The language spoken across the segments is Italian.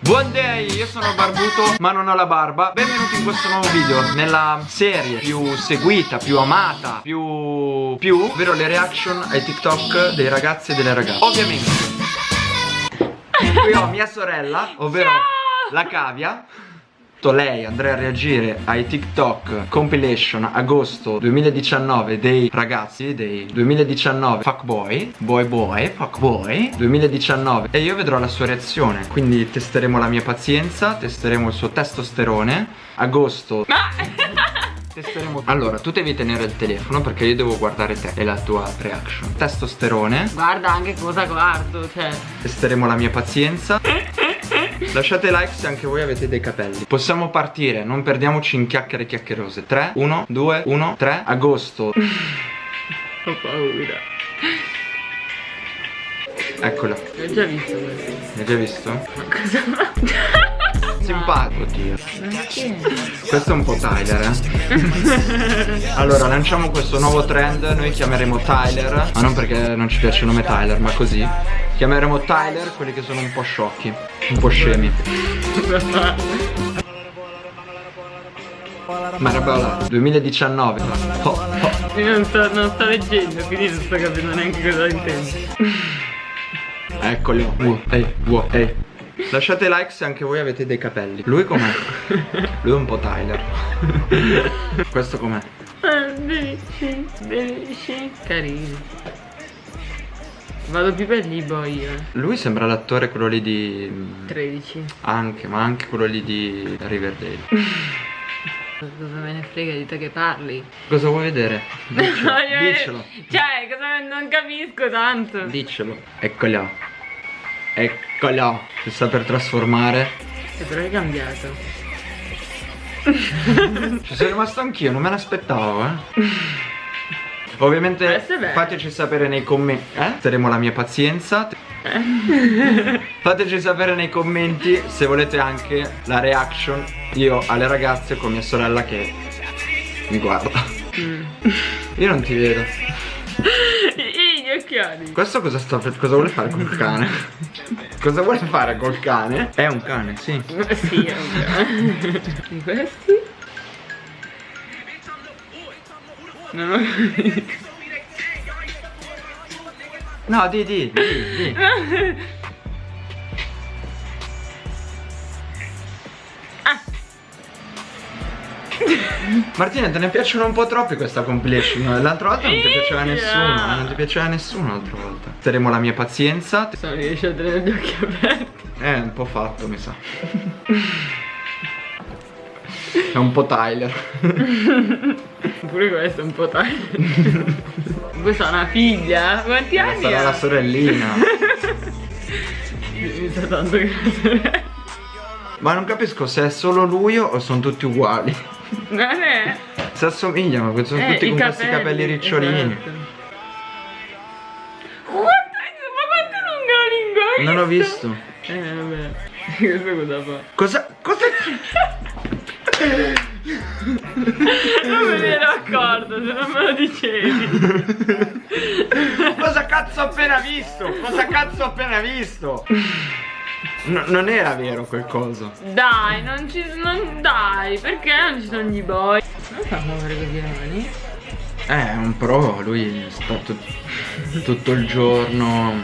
Buon day, io sono barbuto ma non ho la barba. Benvenuti in questo nuovo video Nella serie più seguita, più amata Più... più Ovvero le reaction ai TikTok dei ragazzi e delle ragazze. Ovviamente. Qui ho mia sorella Ovvero Ciao! la cavia lei andrà a reagire ai TikTok compilation agosto 2019 dei ragazzi dei 2019 fuckboy boy boy fuckboy 2019 e io vedrò la sua reazione. Quindi testeremo la mia pazienza testeremo il suo testosterone. Agosto. Ma testeremo allora tu devi tenere il telefono perché io devo guardare te e la tua reaction. Testosterone. Guarda anche cosa guardo, cioè. testeremo la mia pazienza Lasciate like se anche voi avete dei capelli Possiamo partire, non perdiamoci in chiacchiere chiacchierose 3, 1, 2, 1, 3 Agosto Ho paura. Eccola L'ho già visto questo. L'hai già visto? Ma cosa? Simpatico Oddio? Questo è un po' Tyler eh Allora lanciamo questo nuovo trend Noi chiameremo Tyler Ma non perché non ci piace il nome Tyler Ma così Chiameremo Tyler quelli che sono un po' sciocchi Un po' scemi Marabella 2019 oh, oh. Io non sto, non sto leggendo, quindi non sto capendo neanche cosa intendi. Eccoli wow, ehi, wow, ehi. Lasciate like se anche voi avete dei capelli Lui com'è? Lui è un po' Tyler Questo com'è? Carini. Vado più per Libo io. Lui sembra l'attore quello lì di... 13. Anche, ma anche quello lì di Riverdale Cosa me ne frega di te che parli? Cosa vuoi vedere? Diccelo, diccelo Cioè, cosa non capisco tanto. Diccelo Eccolo Eccolo. Si sta per trasformare. E però è cambiato. Ci sono rimasto anch'io, non me l'aspettavo eh. Ovviamente fateci sapere nei commenti Eh? Terremo la mia pazienza. Fateci sapere nei commenti se volete anche la reaction Io alle ragazze con mia sorella che mi guarda. Mm. Io non ti vedo I gli occhiali. Questo cosa sta cosa vuole fare col cane? cosa vuole fare col cane? È un cane, sì sì, è un cane. Questi? Non ho capito. No, di, di, di, di. Martina, te ne piacciono un po' troppi questa compilation? L'altra volta non ti piaceva nessuno Non ti piaceva nessuno l'altra volta. Terremo la mia pazienza. Non riesci a tenere gli occhi aperti. È un po' fatto, mi sa. È un po' Tyler. Pure questo è un po' taglio. Questa è una figlia? Quanti anni Sarà la sorellina. Mi sa tanto che la sorella. Ma non capisco se è solo lui o sono tutti uguali È? Si assomigliano, perché sono Eh, tutti con questi capelli ricciolini esatto. Ma quanto lunga la lingua? Non ho visto Eh, vabbè. Questo cosa fa? Cosa? Cosa? Non me ne ero accorto, se non me lo dicevi. Cosa cazzo ho appena visto? Cosa cazzo ho appena visto? No, non era vero quel coso Dai, non ci non dai, perché non ci sono gli boy? Non fa muovere così le mani? Eh, è un pro, lui sta tut- tutto il giorno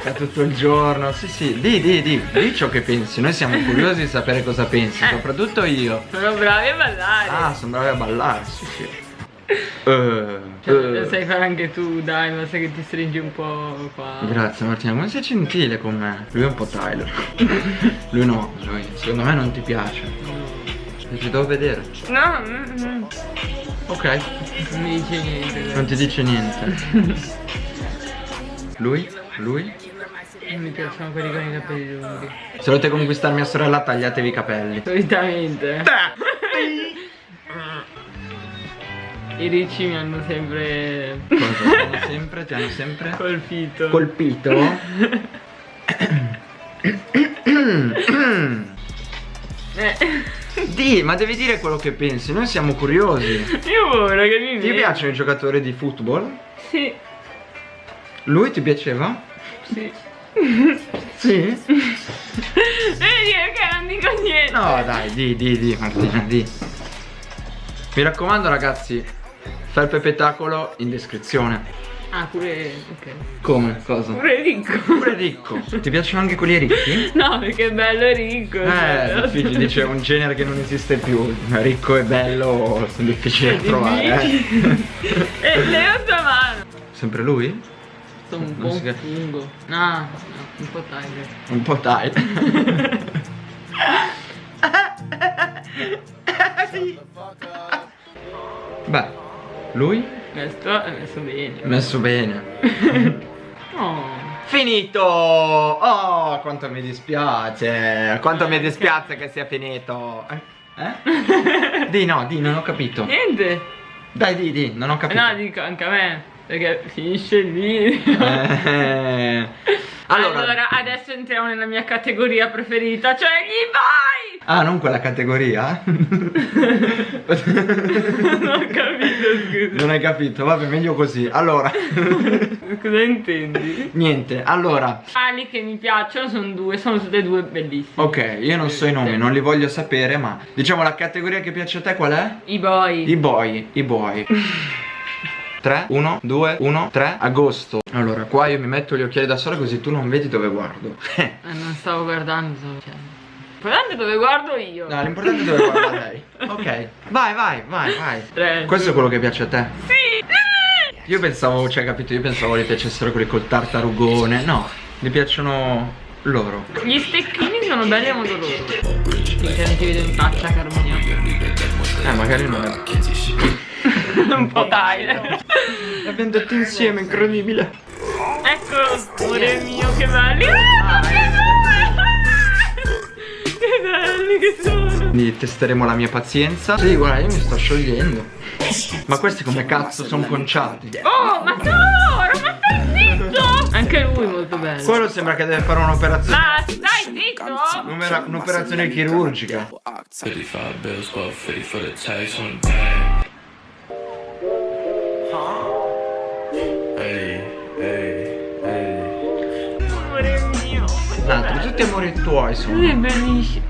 Sta tutto il giorno Sì sì, di di di Di ciò che pensi Noi siamo curiosi di sapere cosa pensi Eh. Soprattutto io Sono bravi a ballare. Ah, sono bravi a ballare, sì sì Eh, Cioè, lo eh. sai fare anche tu, dai, basta che ti stringi un po' qua. Grazie Martina, come sei gentile con me Lui è un po' Tyler Lui no, lui secondo me non ti piace No, Ti devo vedere no, mm, mm, Ok, non mi dice niente. dai. non ti dice niente Lui? Lui? Non mi piacciono quelli con i capelli lunghi. Se volete conquistare mia sorella tagliatevi i capelli Solitamente. I ricci mi hanno sempre Cosa? Hanno sempre, ti hanno sempre colpito. colpito? Eh, Di, ma devi dire quello che pensi, noi siamo curiosi io ora che mi Ti piacciono i giocatori di football? Sì. Lui ti piaceva? Sì. Sì? Vedi perché non dico niente? No, dai, di, di, di, Martina, di. Mi raccomando, ragazzi, felpe spettacolo in descrizione. Ah, pure. ok. Come? Cosa? Pure ricco. Pure ricco. Ti piacciono anche quelli ricchi? No, perché è bello e ricco. Eh, cioè, difficile, dice un genere che non esiste più. Ricco e bello sono difficili da trovare. eh. E Leo sta mano. Sempre lui? Sto un Non po' un fungo. No, no, un po' Tiger. Un po' dai. Beh, lui? Messo, è messo bene. Messo bene. Oh. Finito! Oh, quanto mi dispiace! Quanto mi dispiace che sia finito! Eh? Eh? Di no, di, non ho capito. Niente. Dai, di, di, non ho capito. No, dico anche a me. Perché finisce lì. Eh. Allora, Allora, adesso entriamo nella mia categoria preferita, cioè gli boy! Ah, non quella categoria? non ho capito, scusa. non hai capito? Vabbè, meglio così. Allora, Cosa intendi? niente, allora. Ali che mi piacciono sono due, sono tutte e due bellissime. Ok, io non so i nomi, non li voglio sapere, ma diciamo la categoria che piace a te qual è? I boy. I boy, i boy. 3, 1, 2, 1, 3, agosto. Allora, qua io mi metto gli occhiali da sole così tu non vedi dove guardo. Eh, non stavo guardando, stavo dicendo. Guardate dove guardo io. no, l'importante è dove guarda lei. Ok, vai, vai, vai, vai. Tre. Questo è quello che piace a te? Sì! Io pensavo, cioè, capito, io pensavo gli piacessero quelli col tartarugone. No, mi piacciono loro. Gli stecchini sono belli a modo loro. Finché non ti vedo in faccia, caro mio. Eh, magari non è. Un po' Tyler. L'abbiamo detto insieme, incredibile. Ecco, amore mio, che belli. Ah! Belli che sono. Quindi testeremo la mia pazienza. Sì, guarda, io mi sto sciogliendo. Ma questi come cazzo sono conciati? Oh, ma no, ma stai zitto! Anche lui molto bello. Quello sembra che deve fare un'operazione. Ma stai zitto! Un'opera- Un'operazione chirurgica. 55 bills, but 50 for the tax on the bag. Hey, hey, hey. Amore mio. Un tutti amori tuoi sono. Lui è bellissimo.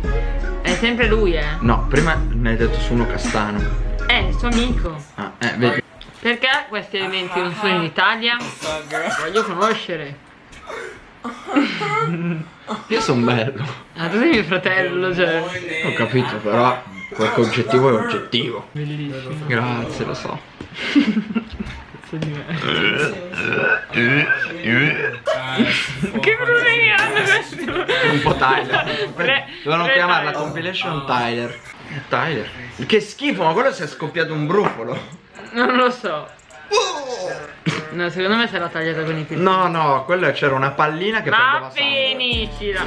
È sempre lui, eh. No, prima mi hai detto su uno castano. È il suo amico. Ah, eh, vedi. Perché questi elementi non sono in Italia? Voglio conoscere. Io sono bello. Ah, tu sei mio fratello, cioè. Ho capito, però qualche oggettivo è oggettivo. Bellissimo. Grazie, lo so. Cazzo di me. che problemi hanno questi? Un po' Tyler. Tre- Dovevano chiamarla Tyler. compilation Tyler. Tyler. Che schifo, ma quello si è scoppiato un brufolo. Non lo so. No, secondo me se l'ha tagliata con i piedi. No, no, quello c'era una pallina che Ma prendeva sangue. finiscila.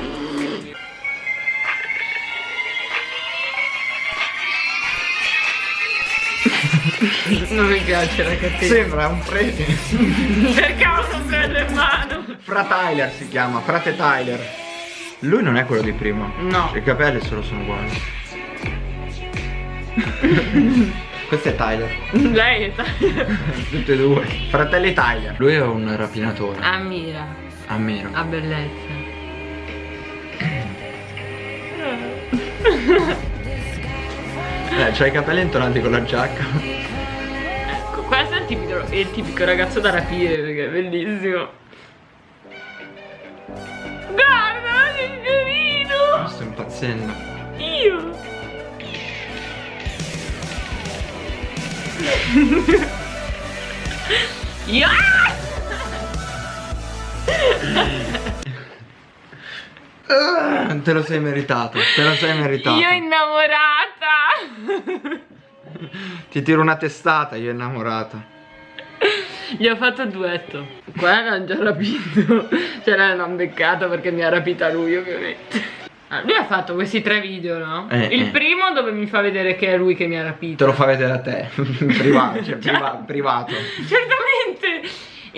non mi piace la cattiva. Sembra un prete. Ho un prendo in mano? Fra Tyler si chiama, frate Tyler. Lui non è quello di prima. No. I capelli solo sono uguali. Questo è Tyler. Lei è tagliata. Tutti e due. Fratelli Tyler. Lui è un rapinatore. Ammira, Ammiro. ha bellezza. Eh, c'ha i capelli intonati con la giacca. Ecco, questo è il tipico, è il tipico ragazzo da rapire perché è bellissimo. Guarda, che carino! Sto impazzendo. Io! Io! Ah, te lo sei meritato, te lo sei meritato. Io innamorata! Ti tiro una testata, io innamorata. Gli ho fatto duetto. Qua l'hanno già rapito. Cioè l'hanno beccato perché mi ha rapita lui, ovviamente. Ah, lui ha fatto questi tre video, no? Eh, Il eh. primo dove mi fa vedere che è lui che mi ha rapito. Te lo fa vedere a te, privato, cioè priva- privato. Certamente!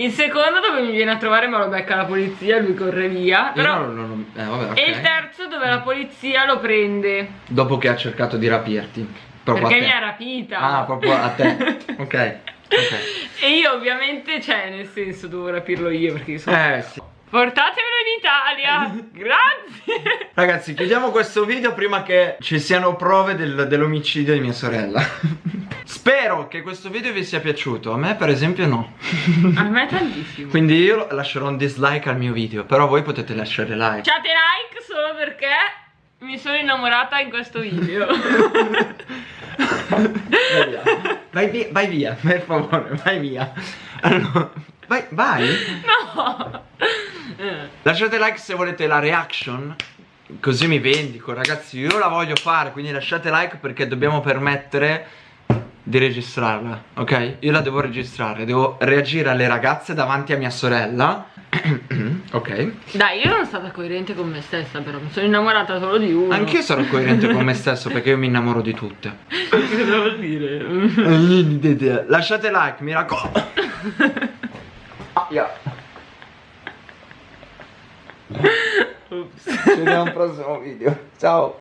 Il secondo dove mi viene a trovare ma lo becca la polizia e lui corre via. Però... non, non- non- eh, vabbè, ok. E il terzo dove la polizia lo prende. Dopo che ha cercato di rapirti. Proprio perché mi ha rapita. Ah, proprio a te. Ok. Ok. E io ovviamente, cioè, nel senso, dovevo rapirlo io perché io sono... Eh sì. Portatemelo in Italia! Grazie! Ragazzi, chiudiamo questo video prima che ci siano prove del- dell'omicidio di mia sorella. Spero che questo video vi sia piaciuto. A me, per esempio, no. A me tantissimo. Quindi io lascerò un dislike al mio video. Però voi potete lasciare like. Lasciate like solo perché mi sono innamorata in questo video. Vai via. Vai via, vai via, per favore, vai via. Allora, vai, vai. no! Lasciate like se volete la reaction. Così mi vendico, ragazzi. Io la voglio fare, quindi lasciate like perché dobbiamo permettere di registrarla, ok? Io la devo registrare, devo reagire alle ragazze davanti a mia sorella. ok? Dai, io sono stata coerente con me stessa, però mi sono innamorata solo di uno. Anch'io sarò coerente con me stesso perché io mi innamoro di tutte. Cosa vuol dire? Lasciate like, mi raccomando. Ah, yeah. Ci vediamo al prossimo video. Ciao.